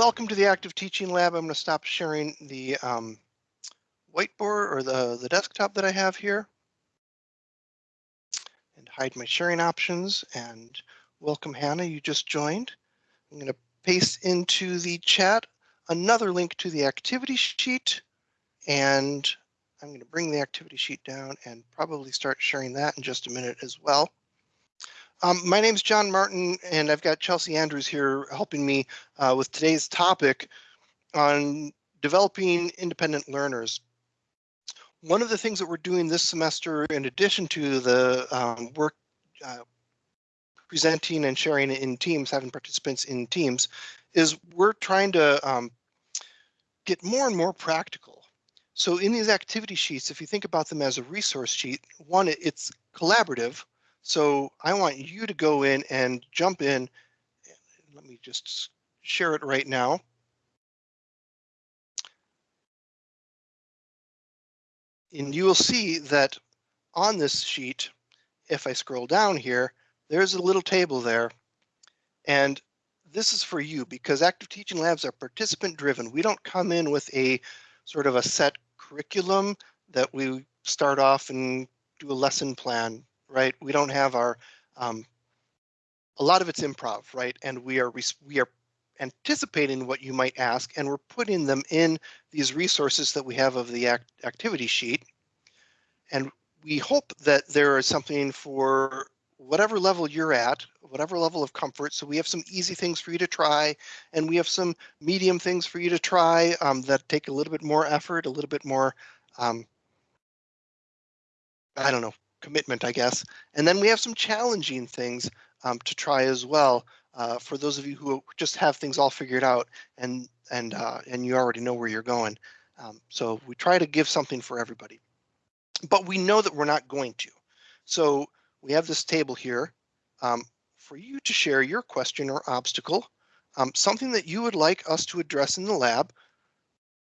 welcome to the Active Teaching Lab. I'm going to stop sharing the um, whiteboard or the, the desktop that I have here and hide my sharing options and welcome Hannah, you just joined. I'm going to paste into the chat another link to the activity sheet and I'm going to bring the activity sheet down and probably start sharing that in just a minute as well. Um, my name is John Martin, and I've got Chelsea Andrews here helping me uh, with today's topic on developing independent learners. One of the things that we're doing this semester, in addition to the um, work uh, presenting and sharing in teams, having participants in teams, is we're trying to um, get more and more practical. So in these activity sheets, if you think about them as a resource sheet, one, it's collaborative, so I want you to go in and jump in. Let me just share it right now. And you will see that on this sheet, if I scroll down here, there's a little table there. And this is for you because active teaching labs are participant driven. We don't come in with a sort of a set curriculum that we start off and do a lesson plan right? We don't have our, um, a lot of it's improv, right? And we are we are anticipating what you might ask, and we're putting them in these resources that we have of the act activity sheet. And we hope that there is something for whatever level you're at, whatever level of comfort. So we have some easy things for you to try, and we have some medium things for you to try um, that take a little bit more effort, a little bit more, um, I don't know, commitment, I guess. And then we have some challenging things um, to try as well uh, for those of you who just have things all figured out and and uh, and you already know where you're going. Um, so we try to give something for everybody, but we know that we're not going to. So we have this table here um, for you to share your question or obstacle, um, something that you would like us to address in the lab.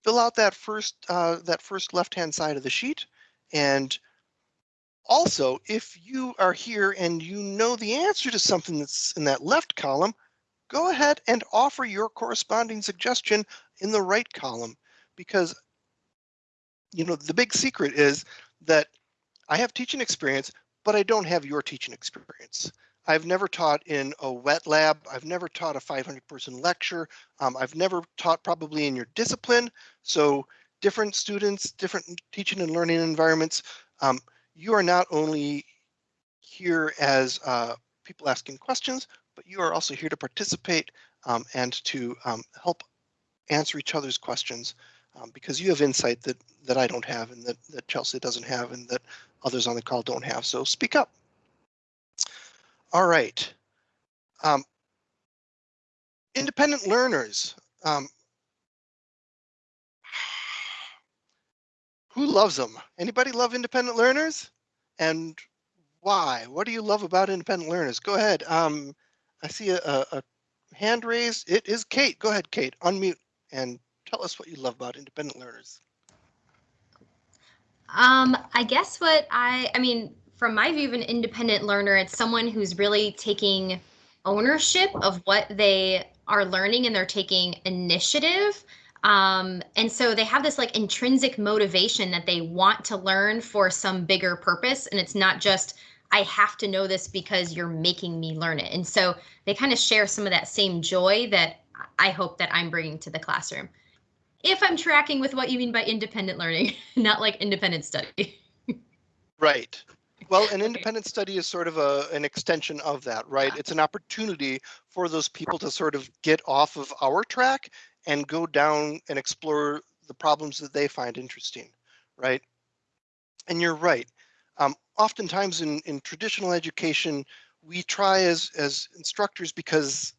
Fill out that first uh, that first left hand side of the sheet and also, if you are here and you know the answer to something that's in that left column, go ahead and offer your corresponding suggestion in the right column because you know the big secret is that I have teaching experience, but I don't have your teaching experience. I've never taught in a wet lab. I've never taught a 500 person lecture. Um, I've never taught probably in your discipline. So different students, different teaching and learning environments. Um, you are not only here as uh, people asking questions, but you are also here to participate um, and to um, help answer each other's questions um, because you have insight that that I don't have and that, that Chelsea doesn't have and that others on the call don't have. So speak up. All right. Um, independent learners. Who loves them? Anybody love independent learners? And why? What do you love about independent learners? Go ahead. Um, I see a, a, hand raised. It is Kate. Go ahead, Kate. Unmute and tell us what you love about independent learners. Um, I guess what I, I mean, from my view of an independent learner, it's someone who's really taking ownership of what they are learning and they're taking initiative um, and so they have this like intrinsic motivation that they want to learn for some bigger purpose. And it's not just, I have to know this because you're making me learn it. And so they kind of share some of that same joy that I hope that I'm bringing to the classroom. If I'm tracking with what you mean by independent learning, not like independent study. right. Well, an independent study is sort of a, an extension of that, right? It's an opportunity for those people to sort of get off of our track and go down and explore the problems that they find interesting, right? And you're right. Um, oftentimes in, in traditional education, we try as, as instructors because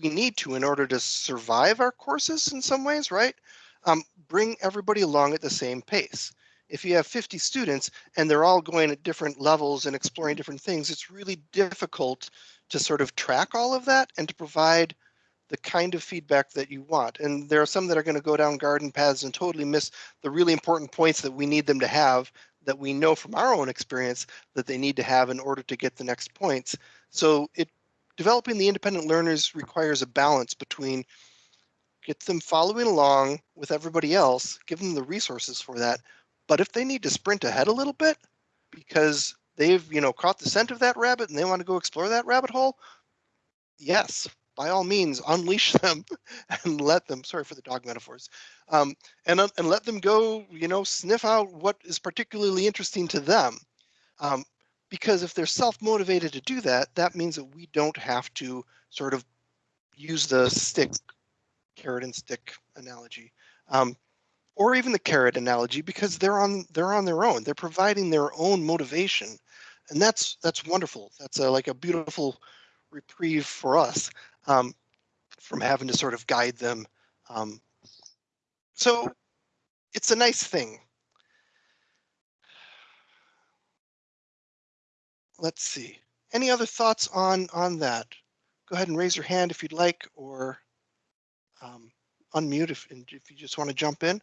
we need to in order to survive our courses in some ways, right? Um, bring everybody along at the same pace. If you have 50 students and they're all going at different levels and exploring different things, it's really difficult to sort of track all of that and to provide the kind of feedback that you want. And there are some that are going to go down garden paths and totally miss the really important points that we need them to have that we know from our own experience that they need to have in order to get the next points. So it developing the independent learners requires a balance between get them following along with everybody else, give them the resources for that. But if they need to sprint ahead a little bit because they've, you know, caught the scent of that rabbit and they want to go explore that rabbit hole, yes, by all means, unleash them and let them, sorry for the dog metaphors, um, and, and let them go, you know, sniff out what is particularly interesting to them. Um, because if they're self-motivated to do that, that means that we don't have to sort of use the stick, carrot and stick analogy, um, or even the carrot analogy, because they're on they're on their own. They're providing their own motivation, and that's that's wonderful. That's a, like a beautiful reprieve for us um, from having to sort of guide them. Um, so it's a nice thing. Let's see. Any other thoughts on on that? Go ahead and raise your hand if you'd like, or um, unmute if if you just want to jump in.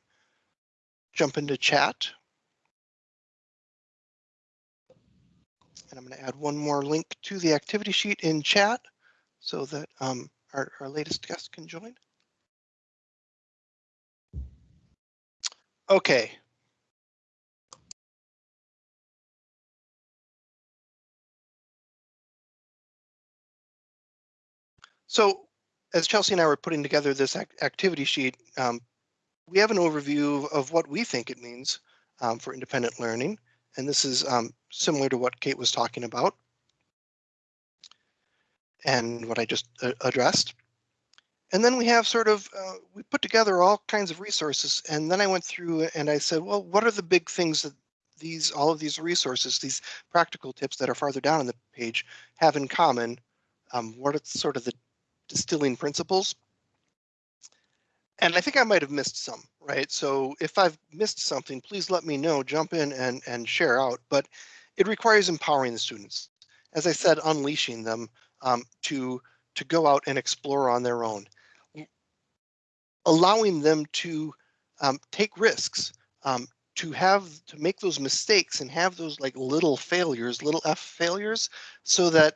Jump into chat. And I'm going to add one more link to the activity sheet in chat so that um, our, our latest guest can join. Okay. So as Chelsea and I were putting together this activity sheet, um, we have an overview of what we think it means um, for independent learning. And this is um, similar to what Kate was talking about and what I just uh, addressed. And then we have sort of, uh, we put together all kinds of resources. And then I went through and I said, well, what are the big things that these, all of these resources, these practical tips that are farther down on the page have in common? Um, what are sort of the distilling principles? And I think I might have missed some, right? So if I've missed something, please let me know, jump in and, and share out. But it requires empowering the students. As I said, unleashing them um, to, to go out and explore on their own. Allowing them to um, take risks, um, to have to make those mistakes and have those like little failures, little F failures, so that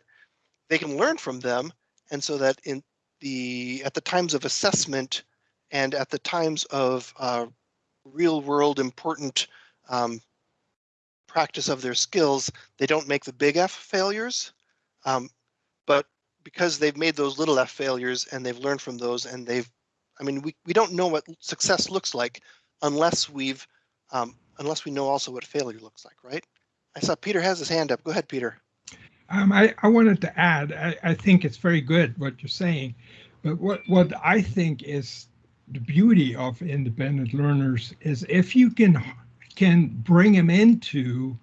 they can learn from them and so that in the at the times of assessment and at the times of uh, real world important um, practice of their skills, they don't make the big F failures. Um, but because they've made those little f failures and they've learned from those and they've i mean we, we don't know what success looks like unless we've um, unless we know also what failure looks like right? I saw peter has his hand up. Go ahead peter. Um, I, I wanted to add I, I think it's very good what you're saying but what what i think is the beauty of independent learners is if you can can bring them into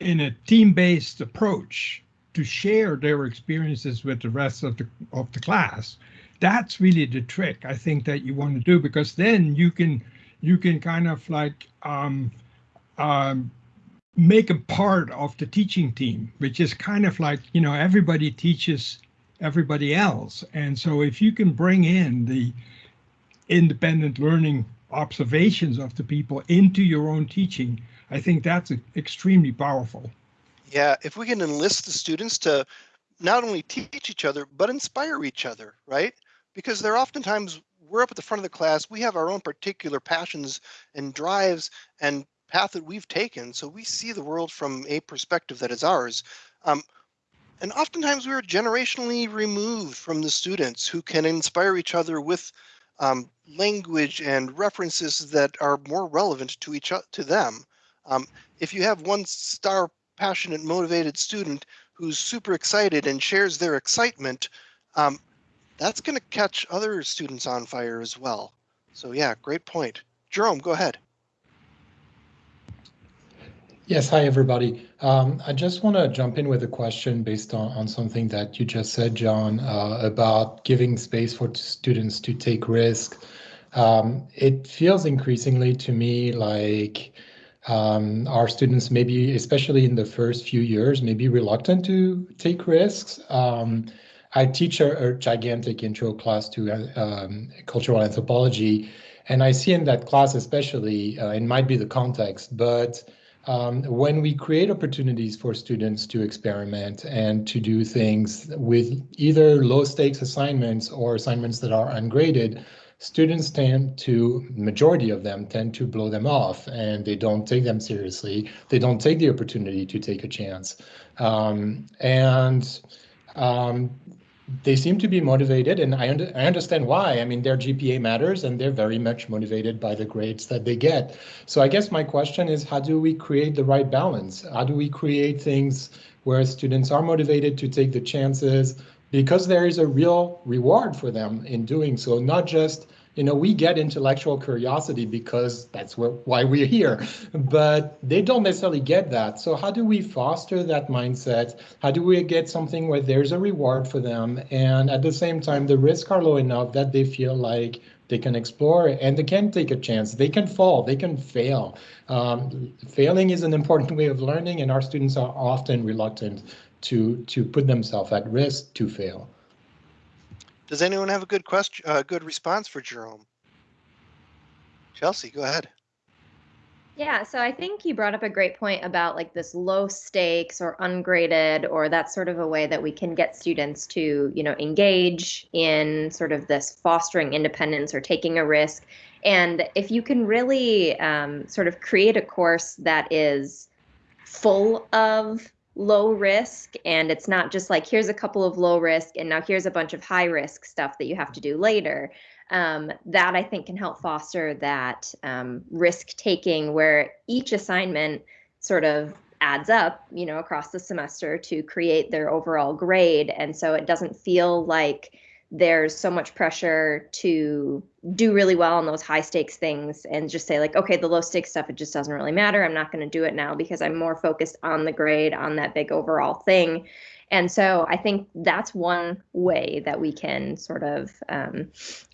in a team-based approach to share their experiences with the rest of the of the class. That's really the trick I think that you want to do because then you can you can kind of like um, um, make a part of the teaching team, which is kind of like you know everybody teaches everybody else, and so if you can bring in the independent learning observations of the people into your own teaching, I think that's extremely powerful. Yeah, if we can enlist the students to not only teach each other, but inspire each other, right? Because they're oftentimes, we're up at the front of the class, we have our own particular passions and drives and path that we've taken. So we see the world from a perspective that is ours. Um, and oftentimes we're generationally removed from the students who can inspire each other with um, language and references that are more relevant to each to them. Um, if you have one star passionate, motivated student who's super excited and shares their excitement, um, that's going to catch other students on fire as well. So yeah, great point. Jerome, go ahead. Yes, hi everybody. Um, I just want to jump in with a question based on, on something that you just said, John, uh, about giving space for students to take risk. Um, it feels increasingly to me like um, our students maybe, especially in the first few years, may be reluctant to take risks. Um, I teach a, a, gigantic intro class to uh, um, cultural anthropology, and I see in that class especially, uh, it might be the context, but um, when we create opportunities for students to experiment and to do things with either low stakes assignments or assignments that are ungraded, students tend to, majority of them tend to blow them off and they don't take them seriously. They don't take the opportunity to take a chance. Um, and um, they seem to be motivated and I, under, I understand why. I mean, their GPA matters and they're very much motivated by the grades that they get. So I guess my question is, how do we create the right balance? How do we create things where students are motivated to take the chances because there is a real reward for them in doing so, not just you know, we get intellectual curiosity because that's why we're here, but they don't necessarily get that. So how do we foster that mindset? How do we get something where there's a reward for them? And at the same time, the risks are low enough that they feel like they can explore and they can take a chance. They can fall, they can fail. Um, failing is an important way of learning and our students are often reluctant to, to put themselves at risk to fail. Does anyone have a good question, a uh, good response for Jerome? Chelsea, go ahead. Yeah, so I think you brought up a great point about like this low stakes or ungraded, or that's sort of a way that we can get students to, you know, engage in sort of this fostering independence or taking a risk. And if you can really um, sort of create a course that is full of low risk and it's not just like here's a couple of low risk and now here's a bunch of high risk stuff that you have to do later. Um, that i think can help foster that um, risk taking where each assignment sort of adds up you know across the semester to create their overall grade. And so it doesn't feel like there's so much pressure to do really well on those high stakes things and just say like okay the low stakes stuff it just doesn't really matter i'm not going to do it now because i'm more focused on the grade on that big overall thing and so i think that's one way that we can sort of um,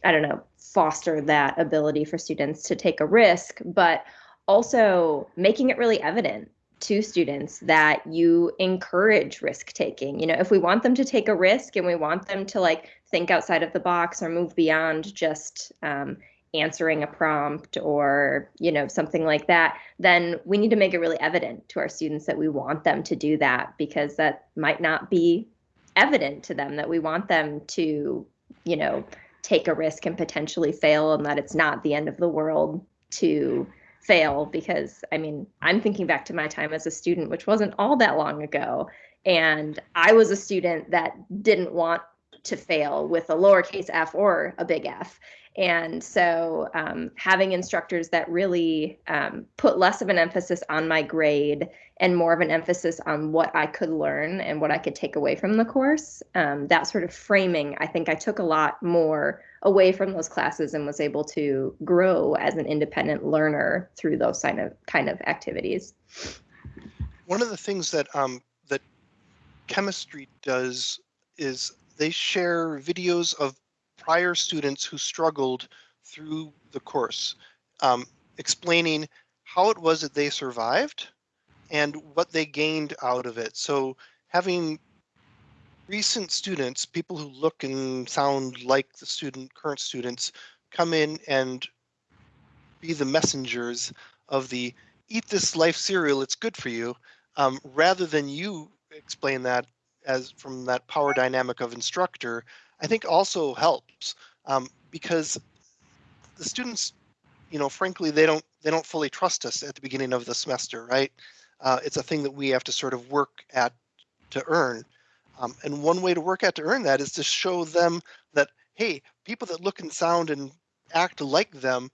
i don't know foster that ability for students to take a risk but also making it really evident to students that you encourage risk taking. You know, if we want them to take a risk and we want them to like think outside of the box or move beyond just um, answering a prompt or you know something like that then we need to make it really evident to our students that we want them to do that because that might not be evident to them that we want them to you know take a risk and potentially fail and that it's not the end of the world to fail because I mean, I'm thinking back to my time as a student, which wasn't all that long ago. And I was a student that didn't want to fail with a lowercase f or a big F. And so um, having instructors that really um, put less of an emphasis on my grade and more of an emphasis on what I could learn and what I could take away from the course, um, that sort of framing, I think I took a lot more away from those classes and was able to grow as an independent learner through those kind of kind of activities. One of the things that um, that chemistry does is they share videos of prior students who struggled through the course, um, explaining how it was that they survived and what they gained out of it. So having recent students, people who look and sound like the student, current students, come in and be the messengers of the eat this life cereal, it's good for you, um, rather than you explain that as from that power dynamic of instructor, I think also helps um, because the students, you know, frankly, they don't they don't fully trust us at the beginning of the semester, right? Uh, it's a thing that we have to sort of work at to earn. Um, and one way to work at to earn that is to show them that, hey, people that look and sound and act like them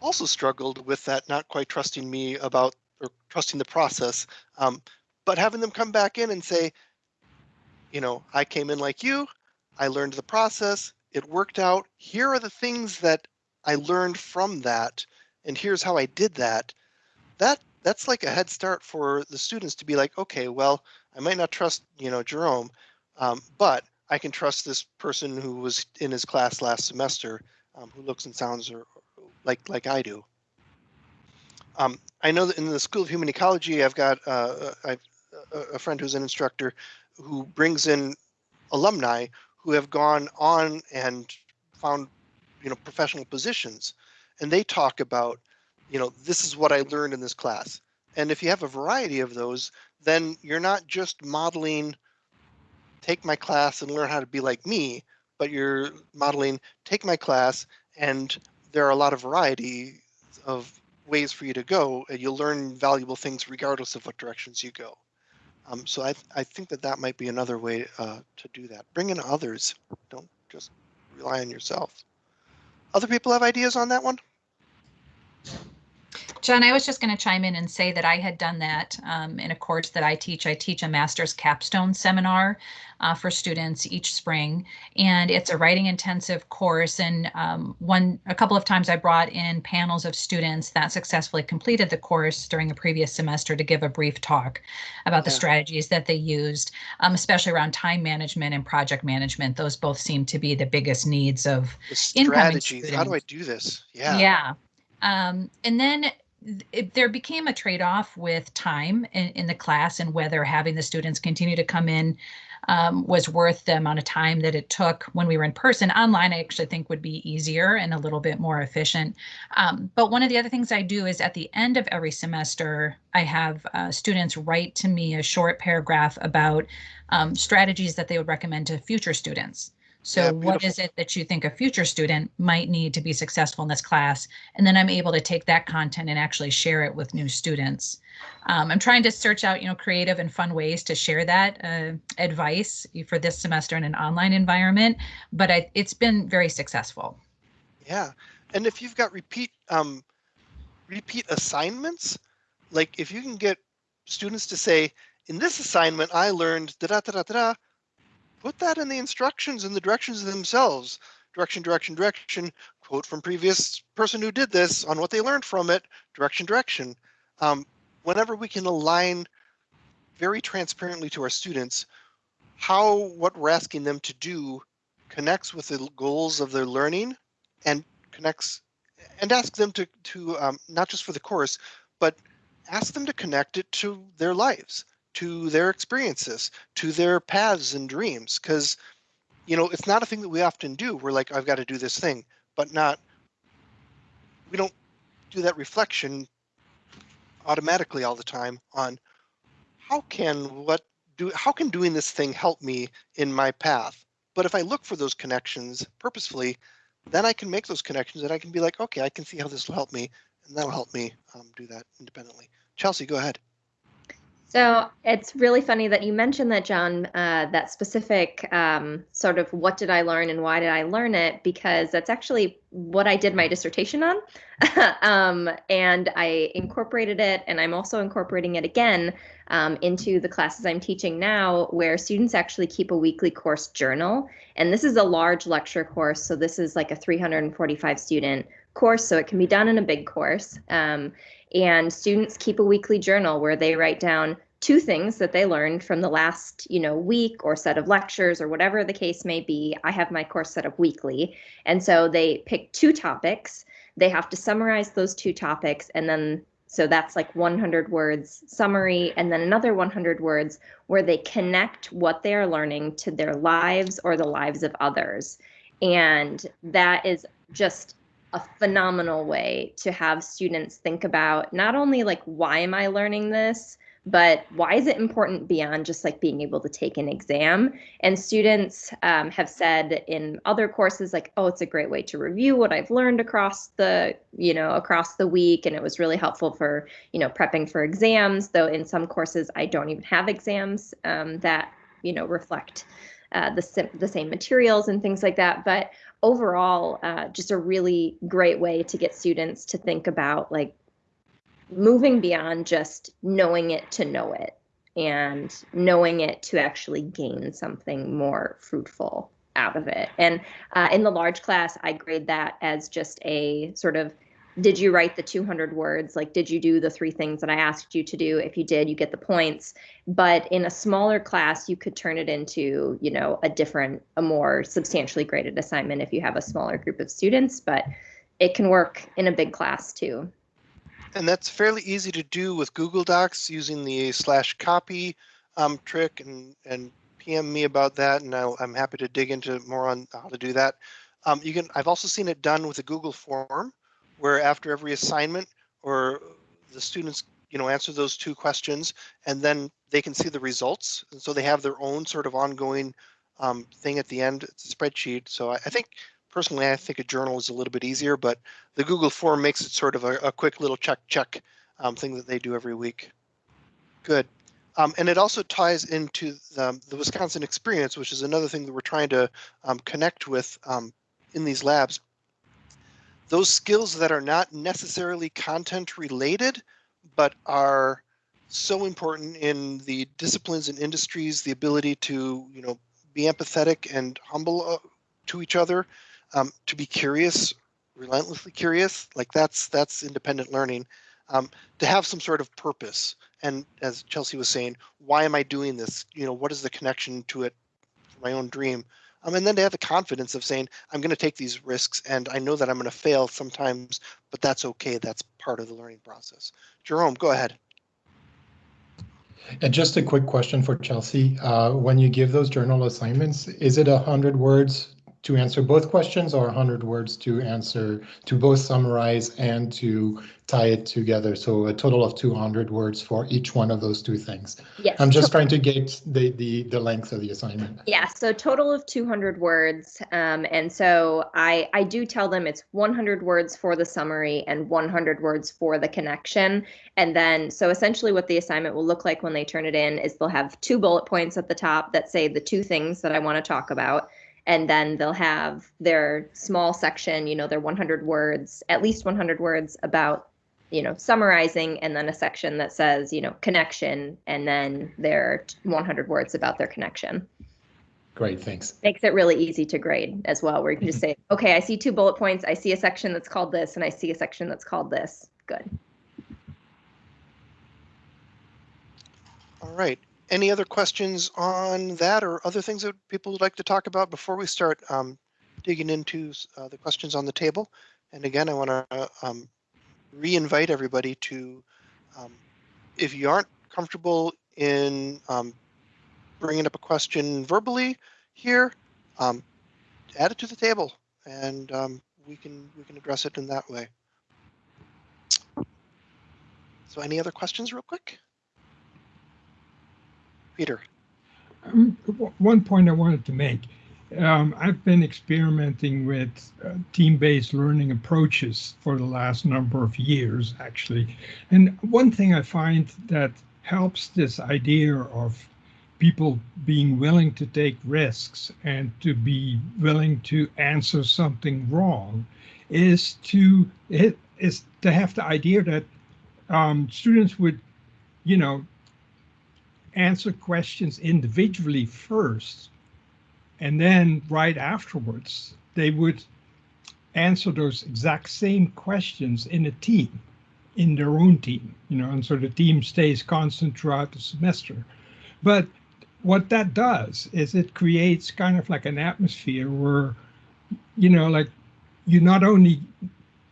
also struggled with that, not quite trusting me about or trusting the process. Um, but having them come back in and say, you know, I came in like you, I learned the process, it worked out. Here are the things that I learned from that, and here's how I did that. That that's like a head start for the students to be like, okay, well, I might not trust, you know, Jerome, um, but I can trust this person who was in his class last semester, um, who looks and sounds or, like like I do. Um, I know that in the School of Human Ecology, I've got uh, I've, a friend who's an instructor who brings in alumni who have gone on and found you know professional positions, and they talk about you know this is what I learned in this class, And if you have a variety of those, then you're not just modeling, take my class and learn how to be like me, but you're modeling, take my class and there are a lot of variety of ways for you to go and you'll learn valuable things regardless of what directions you go. Um, so I, I think that that might be another way uh, to do that. Bring in others. Don't just rely on yourself. Other people have ideas on that one? John, I was just going to chime in and say that I had done that um, in a course that I teach. I teach a master's capstone seminar uh, for students each spring, and it's a writing intensive course. And um, one, a couple of times I brought in panels of students that successfully completed the course during a previous semester to give a brief talk about the strategies that they used, um, especially around time management and project management. Those both seem to be the biggest needs of The Incoming strategies. How do I do this? Yeah. yeah. Um, and then th- it, there became a trade-off with time in, in the class and whether having the students continue to come in um, was worth the amount of time that it took when we were in person. Online, I actually think would be easier and a little bit more efficient. Um, but one of the other things I do is at the end of every semester, I have uh, students write to me a short paragraph about um, strategies that they would recommend to future students. So Yeah, what is it that you think a future student might need to be successful in this class? And then I'm able to take that content and actually share it with new students. Um, I'm trying to search out, you know, creative and fun ways to share that uh, advice for this semester in an online environment, but I, it's been very successful. Yeah. And if you've got repeat um repeat assignments, like if you can get students to say, in this assignment I learned da da da da da, da," put that in the instructions and the directions themselves. Direction, direction, direction, quote from previous person who did this on what they learned from it, direction, direction. Um, whenever we can align very transparently to our students how what we're asking them to do connects with the goals of their learning and connects and ask them to to um, not just for the course but ask them to connect it to their lives to their experiences to their paths and dreams because you know it's not a thing that we often do we're like i've got to do this thing but not we don't do that reflection automatically all the time on how can what do how can doing this thing help me in my path but if i look for those connections purposefully then I can make those connections and I can be like, okay, I can see how this will help me, and that'll help me um, do that independently. Chelsea, go ahead. So it's really funny that you mentioned that, John, uh, that specific um, sort of what did I learn and why did I learn it? Because that's actually what I did my dissertation on. um, and I incorporated it, and I'm also incorporating it again um, into the classes I'm teaching now, where students actually keep a weekly course journal. And this is a large lecture course, so this is like a 345 student course, so it can be done in a big course. Um, and students keep a weekly journal where they write down two things that they learned from the last you know week or set of lectures or whatever the case may be. I have my course set up weekly. And so they pick two topics. They have to summarize those two topics. And then so that's like 100 words summary and then another 100 words where they connect what they are learning to their lives or the lives of others. And that is just a phenomenal way to have students think about not only like why am i learning this but why is it important beyond just like being able to take an exam? And students um, have said in other courses like oh it's a great way to review what i've learned across the you know across the week and it was really helpful for you know prepping for exams though in some courses i don't even have exams um, that you know reflect uh, the, the same materials and things like that. But overall uh, just a really great way to get students to think about like moving beyond just knowing it to know it and knowing it to actually gain something more fruitful out of it. And uh, in the large class i grade that as just a sort of did you write the 200 words? Like did you do the three things that i asked you to do? If you did you get the points. But in a smaller class you could turn it into you know a different a more substantially graded assignment if you have a smaller group of students but it can work in a big class too And that's fairly easy to do with Google Docs using the slash copy um, trick and, and PM me about that. And I'll, I'm happy to dig into more on how to do that. Um, you can, I've also seen it done with a Google form where after every assignment or the students you know, answer those two questions and then they can see the results. And so they have their own sort of ongoing um, thing at the end. It's a spreadsheet. So I, I think personally, I think a journal is a little bit easier, but the Google form makes it sort of a, a quick little check check um, thing that they do every week. Good. Um, and it also ties into the, the, Wisconsin experience, which is another thing that we're trying to um, connect with um, in these labs. Those skills that are not necessarily content related, but are so important in the disciplines and industries, the ability to, you know, be empathetic and humble uh, to each other, um, to be curious, relentlessly curious, like that's that's independent learning. Um, to have some sort of purpose, and as Chelsea was saying, why am I doing this? You know, what is the connection to it my own dream? Um, and then to have the confidence of saying, I'm going to take these risks, and I know that I'm going to fail sometimes, but that's okay. That's part of the learning process. Jerome, go ahead. And just a quick question for Chelsea. Uh, when you give those journal assignments, is it 100 words to answer both questions or 100 words to answer, to both summarize and to tie it together? So a total of 200 words for each one of those two things. Yes. I'm just trying to get the, the, the length of the assignment. Yeah, so total of 200 words. Um, and so I, I do tell them it's 100 words for the summary and 100 words for the connection. And then, so essentially what the assignment will look like when they turn it in is they'll have two bullet points at the top that say the two things that I want to talk about and then they'll have their small section, you know, their 100 words, at least 100 words about, you know, summarizing, and then a section that says, you know, connection, and then their 100 words about their connection. Great, thanks. Makes it really easy to grade as well, where you can just say, okay, I see two bullet points, I see a section that's called this, and I see a section that's called this. Good. All right any other questions on that or other things that people would like to talk about before we start um, digging into uh, the questions on the table? And again, I want to um, re-invite everybody to, um, if you aren't comfortable in um, bringing up a question verbally here, um, add it to the table and um, we can we can address it in that way. So any other questions real quick? Peter. Um, one point I wanted to make. Um, I've been experimenting with uh, team-based learning approaches for the last number of years, actually. And one thing I find that helps this idea of people being willing to take risks and to be willing to answer something wrong is to is to have the idea that um, students would, you know, answer questions individually first, and then right afterwards, they would answer those exact same questions in a team, in their own team, you know, and so the team stays constant throughout the semester. But what that does is it creates kind of like an atmosphere where, you know, like you not only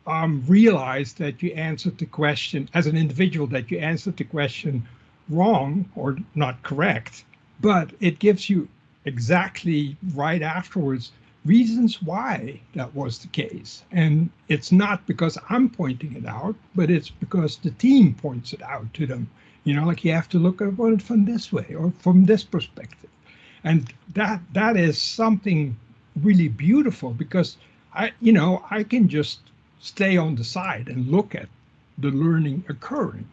um, realize that you answered the question as an individual, that you answered the question wrong or not correct, but it gives you exactly right afterwards reasons why that was the case. And it's not because I'm pointing it out, but it's because the team points it out to them. You know, like you have to look at it from this way or from this perspective. And that that is something really beautiful because I, you know, I can just stay on the side and look at the learning occurring.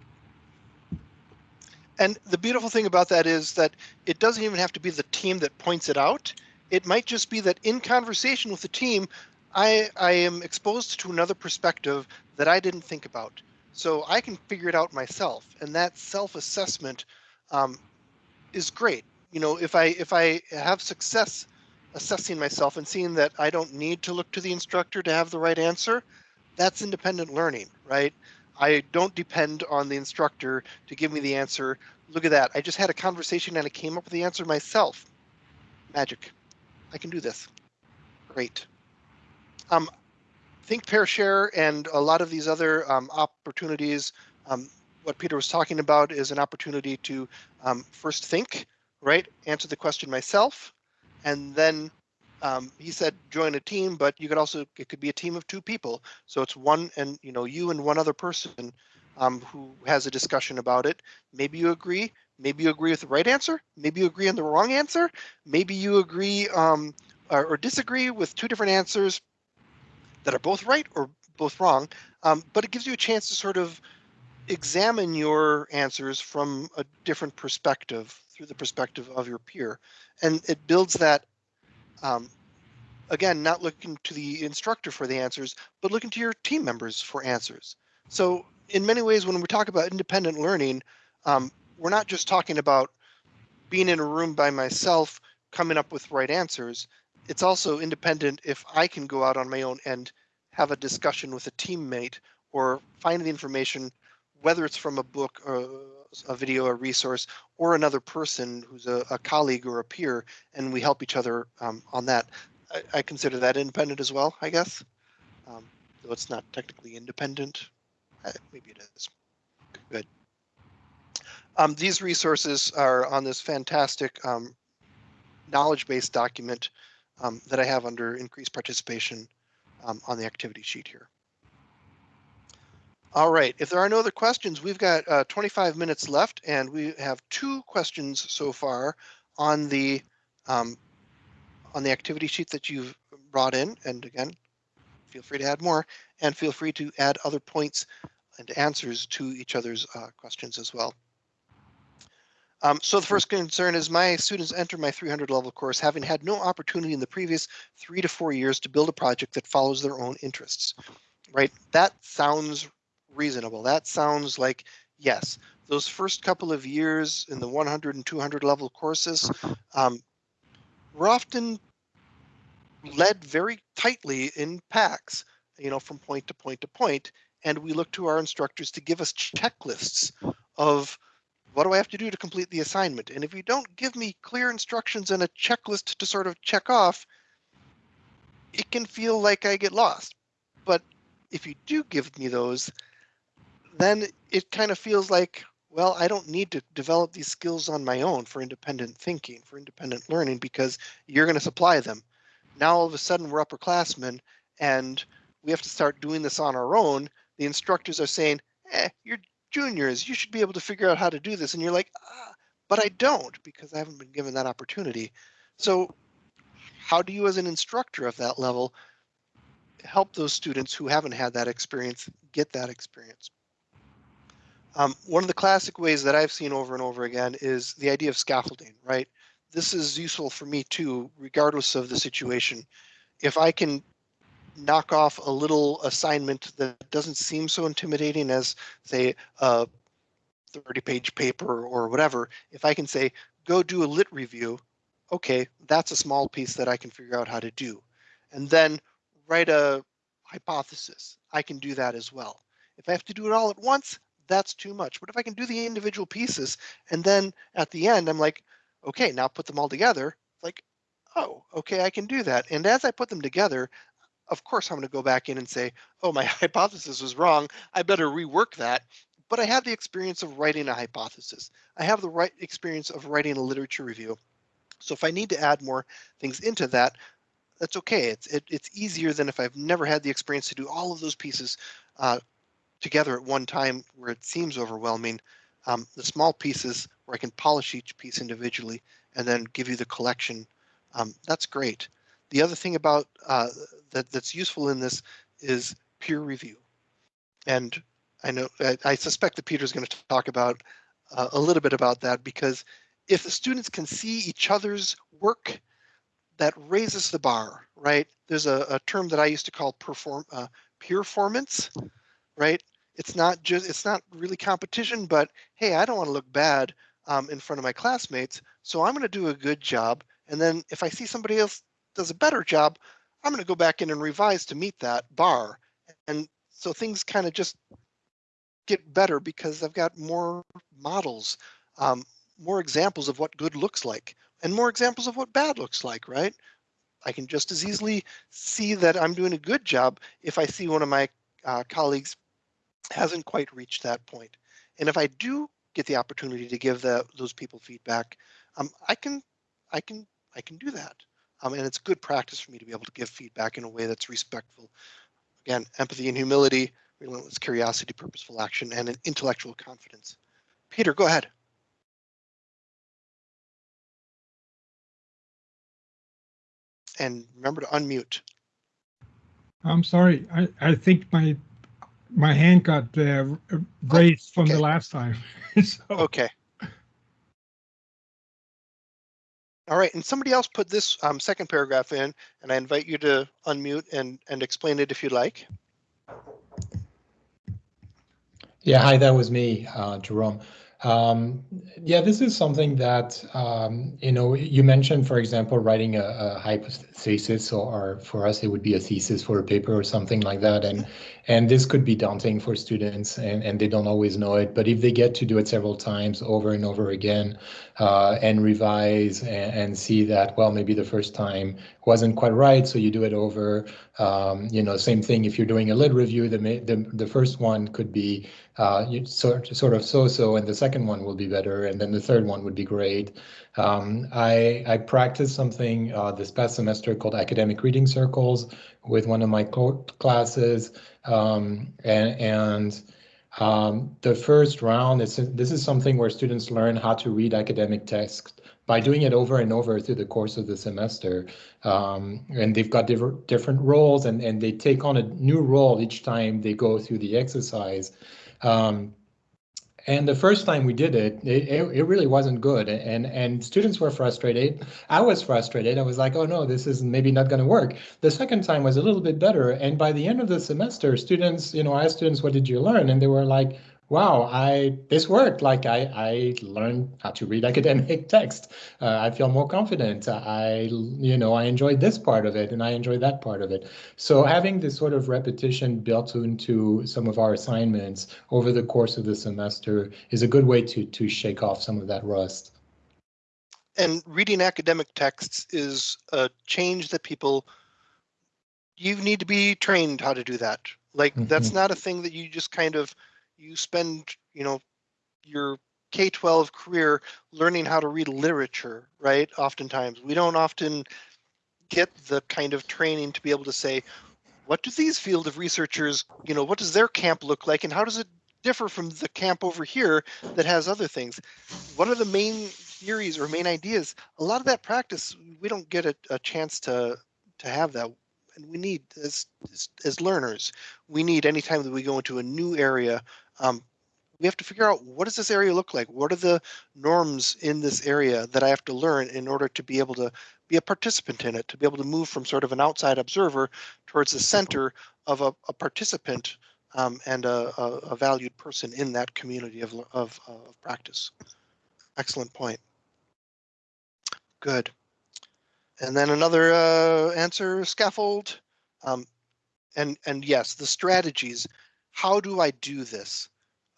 And the beautiful thing about that is that it doesn't even have to be the team that points it out. It might just be that in conversation with the team, I, I am exposed to another perspective that I didn't think about. So I can figure it out myself. And that self-assessment um, is great. You know, if I if I have success assessing myself and seeing that I don't need to look to the instructor to have the right answer, that's independent learning, right? I don't depend on the instructor to give me the answer. Look at that. I just had a conversation and I came up with the answer myself. Magic. I can do this. Great. Um, think, pair, share, and a lot of these other um, opportunities. Um, what Peter was talking about is an opportunity to um, first think, right? Answer the question myself, and then um, he said join a team, but you could also it could be a team of two people. So it's one and you know you and one other person um, who has a discussion about it. Maybe you agree, maybe you agree with the right answer, maybe you agree on the wrong answer, maybe you agree um, or, or, disagree with two different answers that are both right or both wrong, um, but it gives you a chance to sort of examine your answers from a different perspective through the perspective of your peer. And it builds that, um, again, not looking to the instructor for the answers, but looking to your team members for answers. So in many ways, when we talk about independent learning, um, we're not just talking about being in a room by myself, coming up with right answers. It's also independent if I can go out on my own and have a discussion with a teammate or find the information whether it's from a book or a video, a resource, or another person who's a, a colleague or a peer, and we help each other um, on that. I, I, consider that independent as well, I guess. Um, though it's not technically independent. Uh, maybe it is. Good. Um, these resources are on this fantastic um, knowledge-based document um, that I have under increased participation um, on the activity sheet here. All right, if there are no other questions, we've got uh, 25 minutes left and we have two questions so far on the um, on the activity sheet that you've brought in. And again, feel free to add more and feel free to add other points and answers to each other's uh, questions as well. Um, so the first concern is my students enter my 300 level course having had no opportunity in the previous three to four years to build a project that follows their own interests, right? That sounds reasonable. That sounds like, yes, those first couple of years in the 100 and 200 level courses, um, we're often led very tightly in packs, you know, from point to point to point, and we look to our instructors to give us checklists of what do I have to do to complete the assignment? And if you don't give me clear instructions and a checklist to sort of check off, it can feel like I get lost. But if you do give me those, then it kind of feels like, well, I don't need to develop these skills on my own for independent thinking, for independent learning, because you're going to supply them. Now all of a sudden we're upperclassmen and we have to start doing this on our own. The instructors are saying, eh, you're juniors, you should be able to figure out how to do this. And you're like, ah, but I don't because I haven't been given that opportunity. So how do you as an instructor of that level help those students who haven't had that experience get that experience? Um, one of the classic ways that I've seen over and over again is the idea of scaffolding, right? This is useful for me too, regardless of the situation. If I can knock off a little assignment that doesn't seem so intimidating as, say, a 30 page paper or whatever, if I can say, go do a lit review, okay, that's a small piece that I can figure out how to do. And then write a hypothesis. I can do that as well. If I have to do it all at once, that's too much. But if I can do the individual pieces and then at the end, I'm like, okay, now put them all together. Like, oh, okay, I can do that. And as I put them together, of course, I'm going to go back in and say, oh, my hypothesis was wrong. I better rework that. But I have the experience of writing a hypothesis. I have the right experience of writing a literature review. So if I need to add more things into that, that's okay. It's it, it's easier than if I've never had the experience to do all of those pieces uh, together at one time where it seems overwhelming. Um, the small pieces where I can polish each piece individually and then give you the collection. Um, that's great. The other thing about uh, that that's useful in this is peer review. And I know I, I suspect that Peter's going to talk about uh, a little bit about that because if the students can see each other's work, that raises the bar, right? There's a, a term that I used to call perform uh, peer performance, right? It's not just it's not really competition, but hey, I don't want to look bad um, in front of my classmates, so I'm going to do a good job. And then if I see somebody else does a better job, I'm going to go back in and revise to meet that bar. And so things kind of just get better because I've got more models, um, more examples of what good looks like, and more examples of what bad looks like, right? I can just as easily see that I'm doing a good job if I see one of my uh, colleagues hasn't quite reached that point. And if I do get the opportunity to give the, those people feedback, um, I can, I can, I can do that. Um, and it's good practice for me to be able to give feedback in a way that's respectful. Again, empathy and humility, relentless curiosity, purposeful action, and an intellectual confidence. Peter, go ahead. And remember to unmute. I'm sorry. I, I think my my hand got uh, raised from the last time. so, Okay. All right, and somebody else put this um, second paragraph in, and I invite you to unmute and, and explain it if you'd like. Yeah, hi, that was me, uh, Jerome. Um, yeah, this is something that, um, you know, you mentioned, for example, writing a, a hypothesis, or, or for us, it would be a thesis for a paper or something like that. And and this could be daunting for students and, and they don't always know it. But if they get to do it several times over and over again uh, and revise and, and, see that, well, maybe the first time wasn't quite right, so you do it over. Um, you know, same thing if you're doing a lit review, the, the, the first one could be uh, sort, sort of so-so and the second one will be better and then the third one would be great. Um, I, I practiced something uh, this past semester called academic reading circles with one of my classes. Um, and, and um, the first round, is, this is something where students learn how to read academic text by doing it over and over through the course of the semester. Um, and they've got different different roles and, and they take on a new role each time they go through the exercise. Um, and the first time we did it, it, it, really wasn't good. And, and students were frustrated. I was frustrated. I was like, oh no, this is maybe not going to work. The second time was a little bit better. And by the end of the semester, students, you know, I asked students, what did you learn? And they were like, wow, I this worked. Like I, I learned how to read academic text. Uh, I feel more confident. I, you know, I enjoyed this part of it and I enjoyed that part of it. So having this sort of repetition built into some of our assignments over the course of the semester is a good way to to shake off some of that rust. And reading academic texts is a change that people you need to be trained how to do that. Like mm -hmm. that's not a thing that you just kind of you spend, you know, your K-12 career learning how to read literature, right? Oftentimes, we don't often get the kind of training to be able to say, what do these field of researchers, you know, what does their camp look like and how does it differ from the camp over here that has other things? What are the main theories or main ideas? A lot of that practice, we don't get a, a chance to to have that and we need as, as, as learners we need anytime that we go into a new area um, we have to figure out what does this area look like? What are the norms in this area that I have to learn in order to be able to be a participant in it, to be able to move from sort of an outside observer towards the center of a, a participant um, and a, a, a, valued person in that community of, of, of practice. Excellent point. Good. And then another uh, answer, scaffold. Um, and, and yes, the strategies. How do I do this?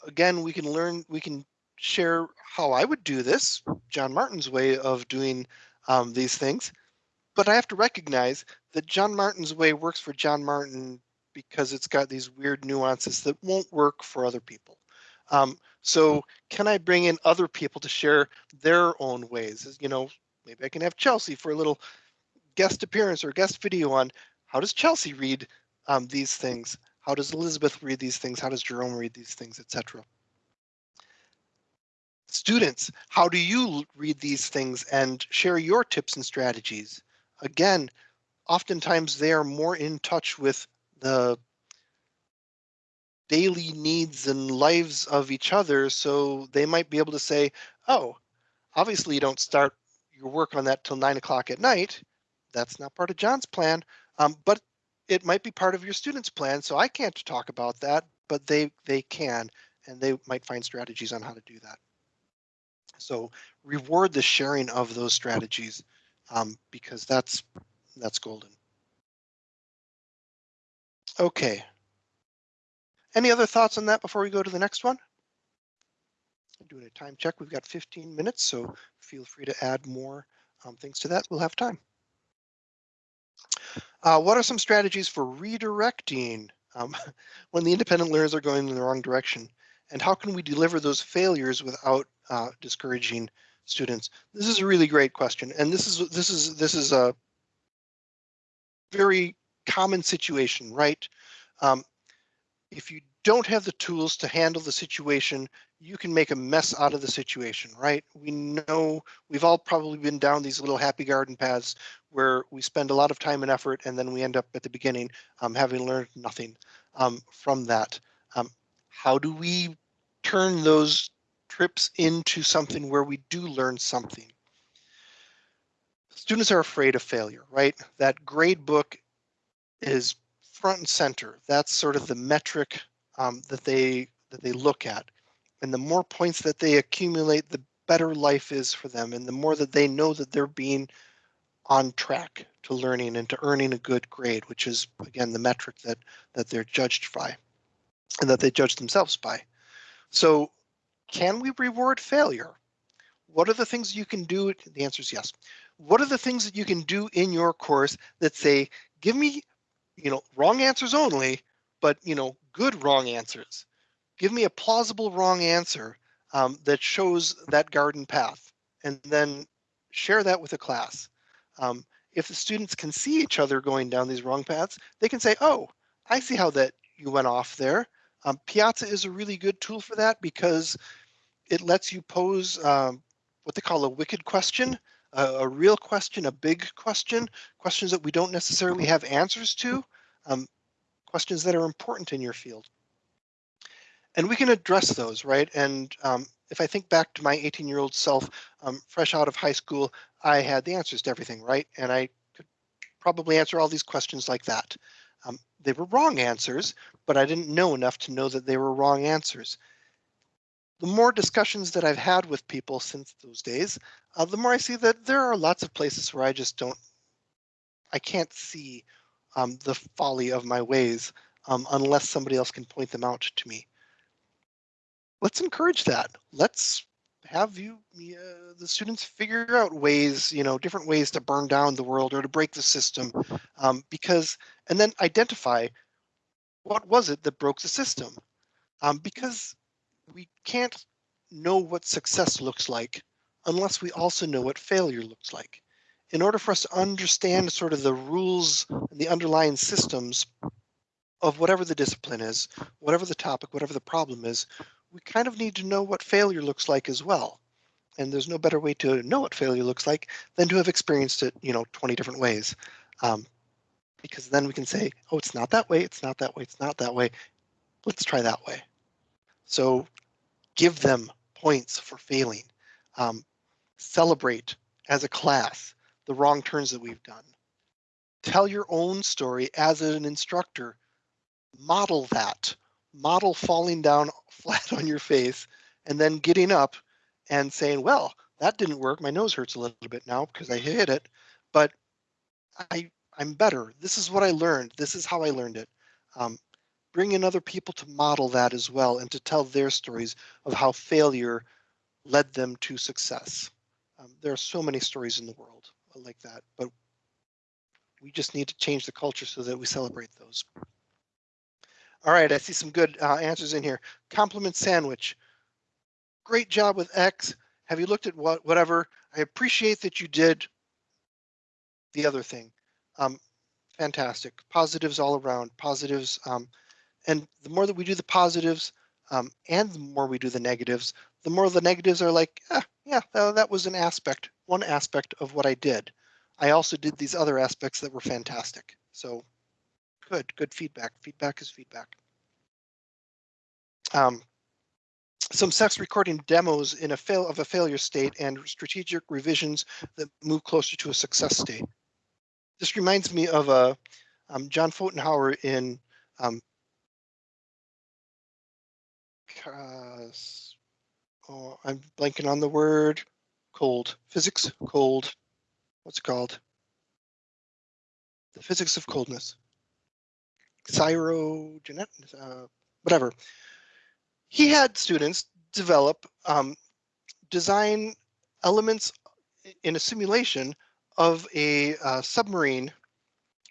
again, we can learn, we can share how I would do this, John Martin's way of doing um, these things. But I have to recognize that John Martin's way works for John Martin because it's got these weird nuances that won't work for other people. Um, so can I bring in other people to share their own ways? You know, maybe I can have Chelsea for a little guest appearance or guest video on how does Chelsea read um, these things? How does Elizabeth read these things? How does Jerome read these things, etc. Students, how do you read these things and share your tips and strategies? Again, oftentimes they are more in touch with the daily needs and lives of each other. So they might be able to say, oh, obviously you don't start your work on that till nine o'clock at night. That's not part of John's plan. Um, but it might be part of your student's plan. So I can't talk about that, but they they can, and they might find strategies on how to do that. So reward the sharing of those strategies um, because that's that's golden. Okay. Any other thoughts on that before we go to the next one? Doing a time check. We've got 15 minutes, so feel free to add more um, things to that. We'll have time. Uh, what are some strategies for redirecting um, when the independent learners are going in the wrong direction? And how can we deliver those failures without uh, discouraging students? This is a really great question. And this is this is this is a very common situation, right? Um, if you don't have the tools to handle the situation, you can make a mess out of the situation, right? We know we've all probably been down these little happy garden paths where we spend a lot of time and effort and then we end up at the beginning um, having learned nothing um, from that. Um, how do we turn those trips into something where we do learn something? Students are afraid of failure, right? That grade book is front and center. That's sort of the metric um, that they that they look at. And the more points that they accumulate, the better life is for them. And the more that they know that they're being on track to learning and to earning a good grade, which is again the metric that that they're judged by and that they judge themselves by. So can we reward failure? What are the things you can do? The answer is yes. What are the things that you can do in your course that say, give me, you know, wrong answers only, but you know, good wrong answers. Give me a plausible wrong answer um, that shows that garden path, and then share that with the class. Um, if the students can see each other going down these wrong paths, they can say, oh, I see how that you went off there. Um, Piazza is a really good tool for that because it lets you pose um, what they call a wicked question, a, a, real question, a big question, questions that we don't necessarily have answers to, um, questions that are important in your field. And we can address those, right? And um, if I think back to my 18 year old self, um, fresh out of high school, I had the answers to everything, right? And I could probably answer all these questions like that. Um, they were wrong answers, but I didn't know enough to know that they were wrong answers. The more discussions that I've had with people since those days, uh, the more I see that there are lots of places where I just don't, I can't see um, the folly of my ways um, unless somebody else can point them out to me. Let's encourage that. Let's have you uh, the students figure out ways you know different ways to burn down the world or to break the system um, because and then identify what was it that broke the system um, because we can't know what success looks like unless we also know what failure looks like in order for us to understand sort of the rules and the underlying systems of whatever the discipline is whatever the topic whatever the problem is we kind of need to know what failure looks like as well. And there's no better way to know what failure looks like than to have experienced it, you know, 20 different ways. Um, because then we can say, oh, it's not that way, it's not that way, it's not that way. Let's try that way. So give them points for failing. Um, celebrate as a class the wrong turns that we've done. Tell your own story as an instructor. Model that model falling down flat on your face and then getting up and saying, well, that didn't work. My nose hurts a little bit now because I hit it, but I, I'm better. This is what I learned. This is how I learned it. Um, bring in other people to model that as well and to tell their stories of how failure led them to success. Um, there are so many stories in the world like that, but we just need to change the culture so that we celebrate those. All right, I see some good uh, answers in here. Compliment sandwich. Great job with X. Have you looked at what whatever? I appreciate that you did the other thing. Um, fantastic. Positives all around. Positives. Um, and the more that we do the positives um, and the more we do the negatives, the more the negatives are like, ah, yeah, that, was an aspect, one aspect of what I did. I also did these other aspects that were fantastic. So Good, good feedback. Feedback is feedback. Um, some sex recording demos in a fail of a failure state and strategic revisions that move closer to a success state. This reminds me of a uh, um, John Fotenhauer in um, uh, oh, I'm blanking on the word cold physics cold what's it called the physics of coldness Cyrogenet, uh, whatever. He had students develop um, design elements in a simulation of a uh, submarine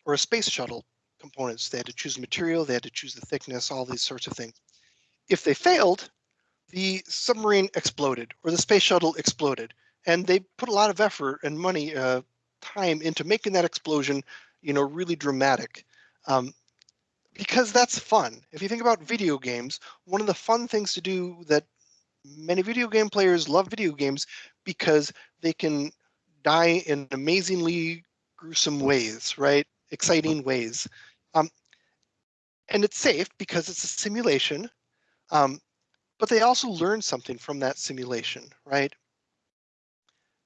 or a space shuttle components. They had to choose material, they had to choose the thickness, all these sorts of things. If they failed, the submarine exploded or the space shuttle exploded. And they put a lot of effort and money, uh, time into making that explosion, you know, really dramatic. Um, because that's fun. If you think about video games, one of the fun things to do that many video game players love video games because they can die in amazingly gruesome ways, right? Exciting ways. Um, and it's safe because it's a simulation. Um, but they also learn something from that simulation, right?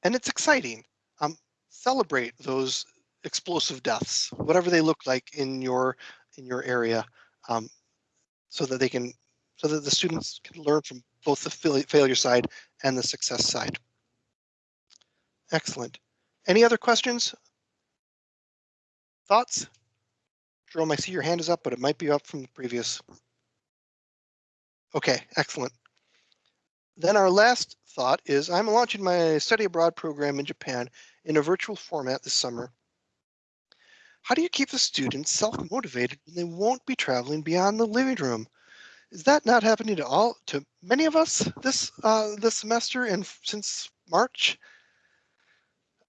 And it's exciting. Um, celebrate those explosive deaths, whatever they look like in your in your area, um, so that they can so that the students can learn from both the failure side and the success side. Excellent. Any other questions? Thoughts? Jerome, I see your hand is up, but it might be up from the previous. Okay, excellent. Then our last thought is I'm launching my study abroad program in Japan in a virtual format this summer. How do you keep the students self-motivated when they won't be traveling beyond the living room? Is that not happening to all to many of us this uh, this semester and since March?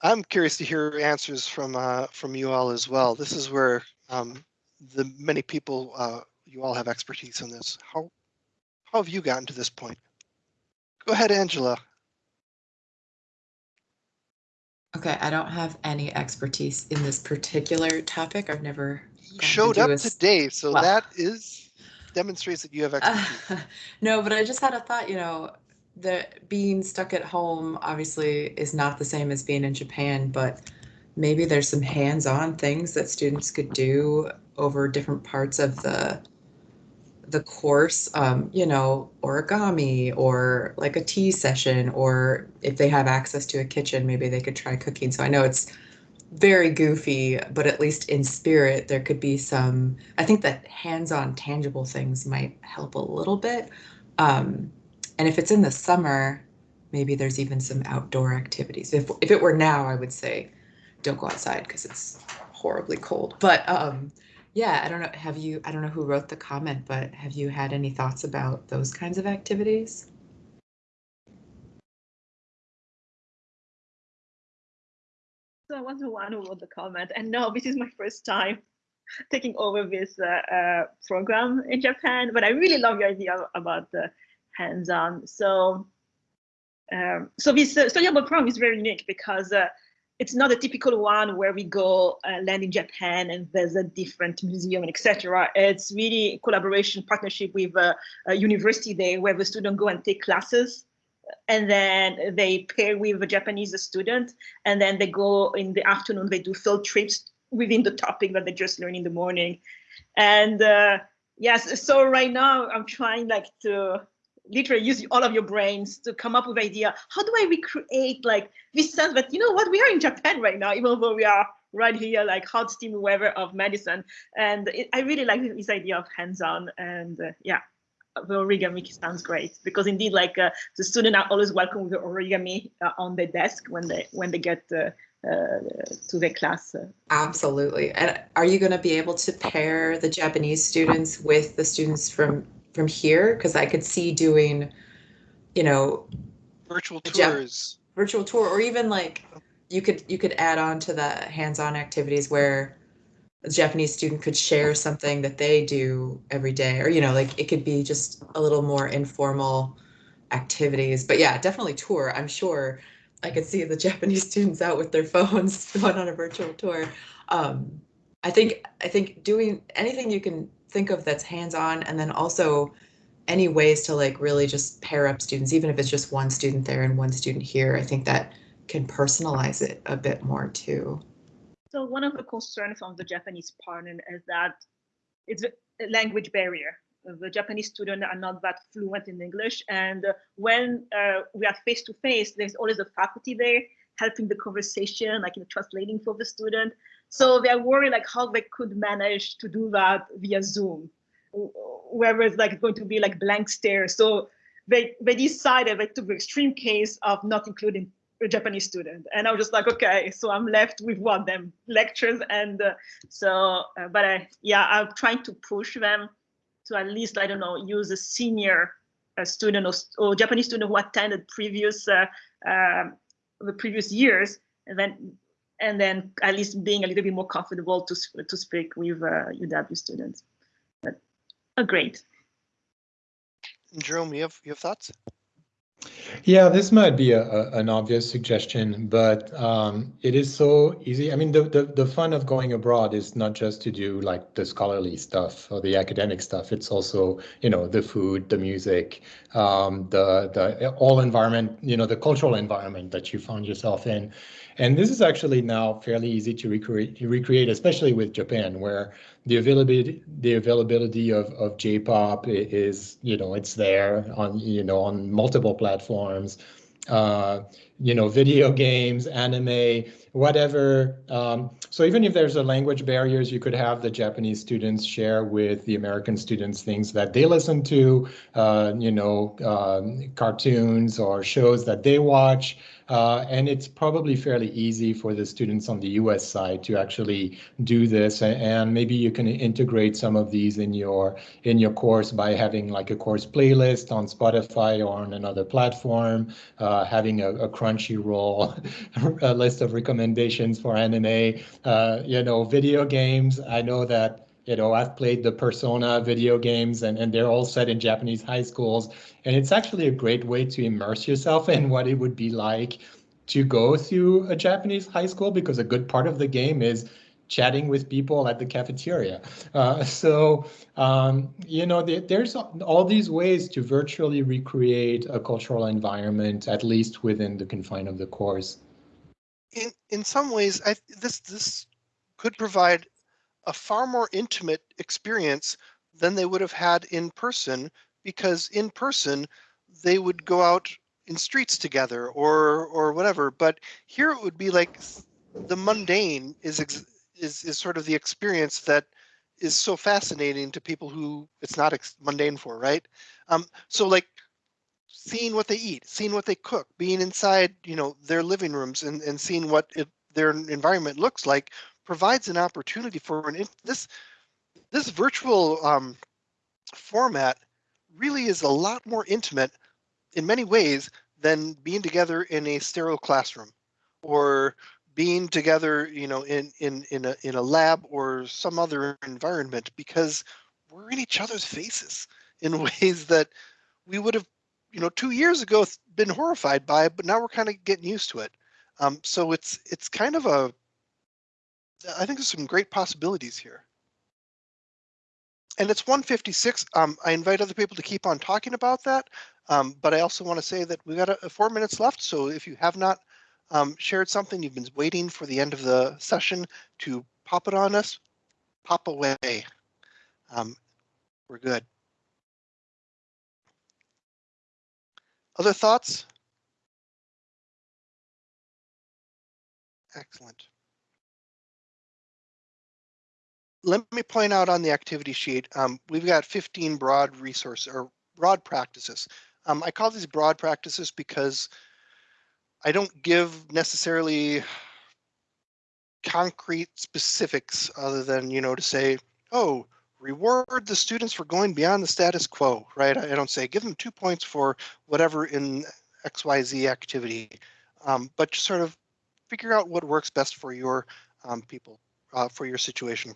I'm curious to hear answers from uh, from you all as well. This is where um, the many people uh, you all have expertise in this. How how have you gotten to this point? Go ahead, Angela. Okay, I don't have any expertise in this particular topic. I've never showed up today, so well, that is demonstrates that you have expertise. Uh, no, but I just had a thought, you know, that being stuck at home obviously is not the same as being in Japan, but maybe there's some hands-on things that students could do over different parts of the the course, um, you know, origami or like a tea session, or if they have access to a kitchen, maybe they could try cooking. So I know it's very goofy, but at least in spirit, there could be some. I think that hands on tangible things might help a little bit. Um, and if it's in the summer, maybe there's even some outdoor activities. If, if it were now, I would say don't go outside because it's horribly cold. But um, yeah, I don't know. Have you, I don't know who wrote the comment, but have you had any thoughts about those kinds of activities? So I was the one who wrote the comment, and no, this is my first time taking over this uh, uh, program in Japan. But I really love your idea about the hands-on. So, um, so this uh, abroad program is very unique because uh, it's not a typical one where we go uh, land in Japan and there's a different museum and etc. It's really collaboration partnership with a, a, university there where the student go and take classes and then they pair with a Japanese student and then they go in the afternoon, they do field trips within the topic that they just learned in the morning. And uh, yes, so right now I'm trying like to literally use all of your brains to come up with idea. How do I recreate like this sense that, you know what, we are in Japan right now, even though we are right here, like hot steam weather of Madison. And it, I really like this idea of hands-on and uh, yeah, the origami sounds great because indeed like uh, the student are always welcome with the origami uh, on their desk when they when they get uh, uh to the class. Uh. Absolutely. And are you going to be able to pair the Japanese students with the students from from here because I could see doing, you know, virtual tours, virtual tour, or even like you could you could add on to the hands-on activities where a Japanese student could share something that they do every day, or you know, like it could be just a little more informal activities. But yeah, definitely tour. I'm sure I could see the Japanese students out with their phones going on a virtual tour. Um, I think I think doing anything you can think of that's hands-on and then also any ways to like really just pair up students even if it's just one student there and one student here i think that can personalize it a bit more too. So one of the concerns from the japanese partner is that it's a language barrier. The japanese students are not that fluent in english and when uh, we are face to face there's always a faculty there helping the conversation like in translating for the student so they're worried like how they could manage to do that via Zoom, whether it's like going to be like blank stare. So they they decided they took the extreme case of not including a Japanese student, and I was just like, okay, so I'm left with what them lectures, and uh, so uh, but I yeah I'm trying to push them to at least I don't know use a senior uh, student or, or Japanese student who attended previous uh, um, the previous years, and then and then at least being a little bit more comfortable to, to speak with uh, UW students. Oh, great. Jerome, you have you have thoughts? Yeah, this might be a, a, an obvious suggestion, but um, it is so easy. I mean, the, the, the fun of going abroad is not just to do like the scholarly stuff or the academic stuff. It's also, you know, the food, the music, um, the the all environment, you know, the cultural environment that you found yourself in. And this is actually now fairly easy to recreate, recreate, especially with Japan, where the availability the availability of, of J-pop is, you know, it's there on, you know, on multiple platforms. Uh, you know, video games, anime, whatever. Um, so even if there's a language barriers, you could have the Japanese students share with the American students things that they listen to, uh, you know, um, cartoons or shows that they watch. Uh, and it's probably fairly easy for the students on the US side to actually do this. And maybe you can integrate some of these in your in your course by having like a course playlist on Spotify or on another platform, uh, having a, a Crunchyroll a list of recommendations for anime, uh, you know, video games. I know that you know, I've played the Persona video games and, and they're all set in Japanese high schools. And it's actually a great way to immerse yourself in what it would be like to go through a Japanese high school because a good part of the game is chatting with people at the cafeteria. Uh, so, um, you know, the, there's all these ways to virtually recreate a cultural environment, at least within the confine of the course. In in some ways, I, this this could provide a far more intimate experience than they would have had in person because in person they would go out in streets together or or whatever. But here it would be like the mundane is is is sort of the experience that is so fascinating to people who it's not mundane for right? Um so like seeing what they eat seeing what they cook being inside you know their living rooms and and seeing what it, their environment looks like provides an opportunity for an this this virtual um, format really is a lot more intimate in many ways than being together in a sterile classroom or being together you know in in in a in a lab or some other environment because we're in each other's faces in ways that we would have you know two years ago been horrified by but now we're kind of getting used to it um, so it's it's kind of a I think there's some great possibilities here. And it's 156. Um, I invite other people to keep on talking about that. Um, but I also want to say that we've got a, a four minutes left. So if you have not um, shared something, you've been waiting for the end of the session to pop it on us, pop away. Um, we're good. Other thoughts? Excellent let me point out on the activity sheet, um, we've got 15 broad resources or broad practices. Um, I call these broad practices because I don't give necessarily concrete specifics other than, you know, to say, oh, reward the students for going beyond the status quo, right? I don't say give them two points for whatever in XYZ activity, um, but just sort of figure out what works best for your um, people, uh, for your situation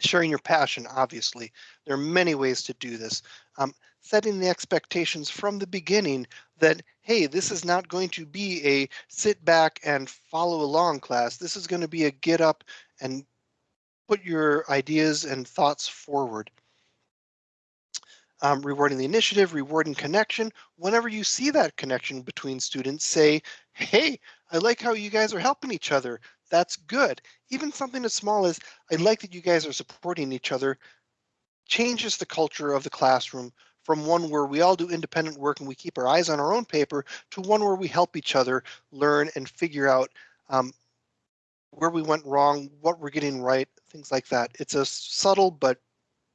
sharing your passion, obviously. There are many ways to do this. Um, setting the expectations from the beginning that, hey, this is not going to be a sit back and follow along class. This is going to be a get up and put your ideas and thoughts forward. Um, rewarding the initiative, rewarding connection. Whenever you see that connection between students, say, hey, I like how you guys are helping each other that's good. Even something as small as I like that you guys are supporting each other changes the culture of the classroom from one where we all do independent work and we keep our eyes on our own paper to one where we help each other learn and figure out um, where we went wrong, what we're getting right, things like that. It's a subtle but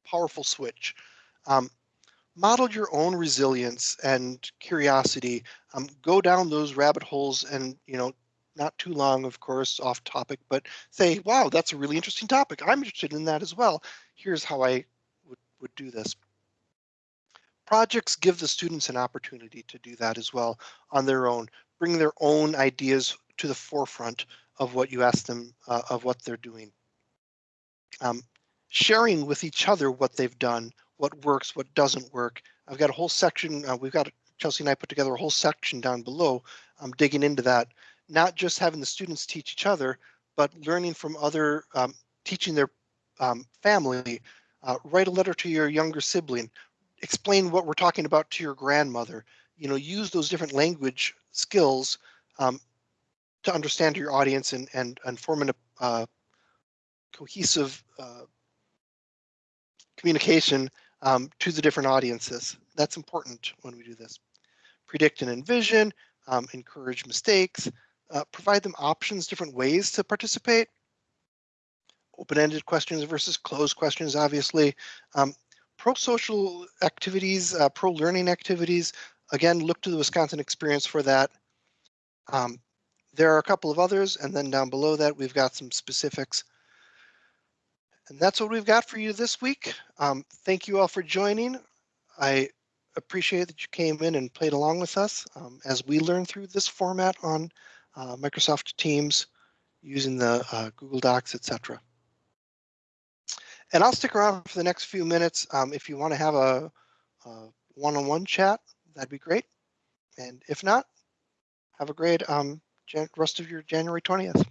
powerful switch. Um, model your own resilience and curiosity. Um, go down those rabbit holes and you know not too long, of course, off topic, but say, wow, that's a really interesting topic. I'm interested in that as well. Here's how I would, would do this. Projects give the students an opportunity to do that as well on their own, bring their own ideas to the forefront of what you ask them, uh, of what they're doing. Um, sharing with each other what they've done, what works, what doesn't work. I've got a whole section, uh, we've got, Chelsea and I put together a whole section down below, um, digging into that. Not just having the students teach each other, but learning from other, um, teaching their um, family. Uh, write a letter to your younger sibling. Explain what we're talking about to your grandmother. You know, use those different language skills um, to understand your audience and and and form an, uh, cohesive uh, communication um, to the different audiences. That's important when we do this. Predict and envision, um, encourage mistakes, uh, provide them options, different ways to participate. Open-ended questions versus closed questions, obviously. Um, pro-social activities, uh, pro-learning activities. Again, look to the Wisconsin experience for that. Um, there are a couple of others, and then down below that, we've got some specifics. And that's what we've got for you this week. Um, thank you all for joining. I appreciate that you came in and played along with us um, as we learn through this format on uh, Microsoft Teams using the uh, Google Docs, etc. And I'll stick around for the next few minutes. Um, if you want to have a one-on-one -on -one chat, that'd be great. And if not, have a great um, rest of your January 20th.